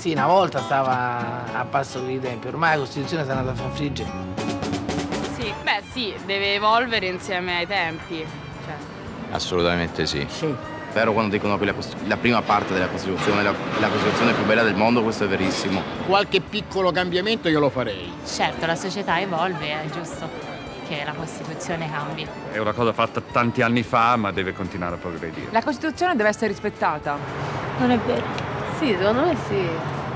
Sì, una volta stava a passo con i tempi, ormai la Costituzione si è andata a far friggere. Sì, beh sì, deve evolvere insieme ai tempi. Cioè. Assolutamente sì. Sì. Vero quando dicono che la, la prima parte della Costituzione è la, la Costituzione più bella del mondo, questo è verissimo. Qualche piccolo cambiamento io lo farei. Certo, la società evolve, è giusto che la Costituzione cambi. È una cosa fatta tanti anni fa, ma deve continuare a progredire. La Costituzione deve essere rispettata. Non è vero. Sì, secondo me sì.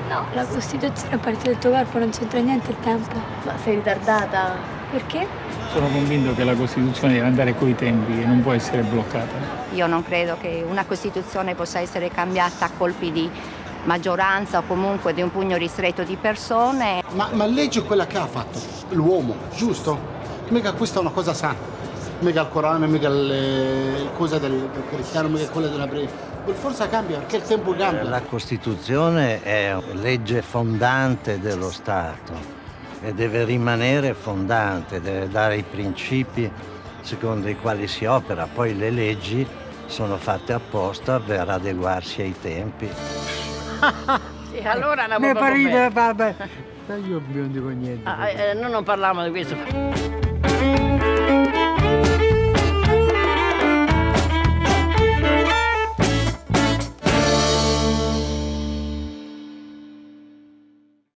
No, la Costituzione a parte del tuo corpo non c'entra niente il tempo. Ma sei ritardata? Perché? Sono convinto che la Costituzione deve andare coi tempi e non può essere bloccata. Io non credo che una Costituzione possa essere cambiata a colpi di maggioranza o comunque di un pugno ristretto di persone. Ma, ma legge quella che ha fatto l'uomo, giusto? Mica questa è una cosa sana. Mica il Corano, mica le cose del, del cristiano, mica quelle della breve. Forse cambia perché il tempo cambia. La Costituzione è legge fondante dello Stato e deve rimanere fondante, deve dare i principi secondo i quali si opera. Poi le leggi sono fatte apposta per adeguarsi ai tempi. sì, allora Ne parite, vabbè. Io non dico niente. Ah, eh, noi non parliamo di questo.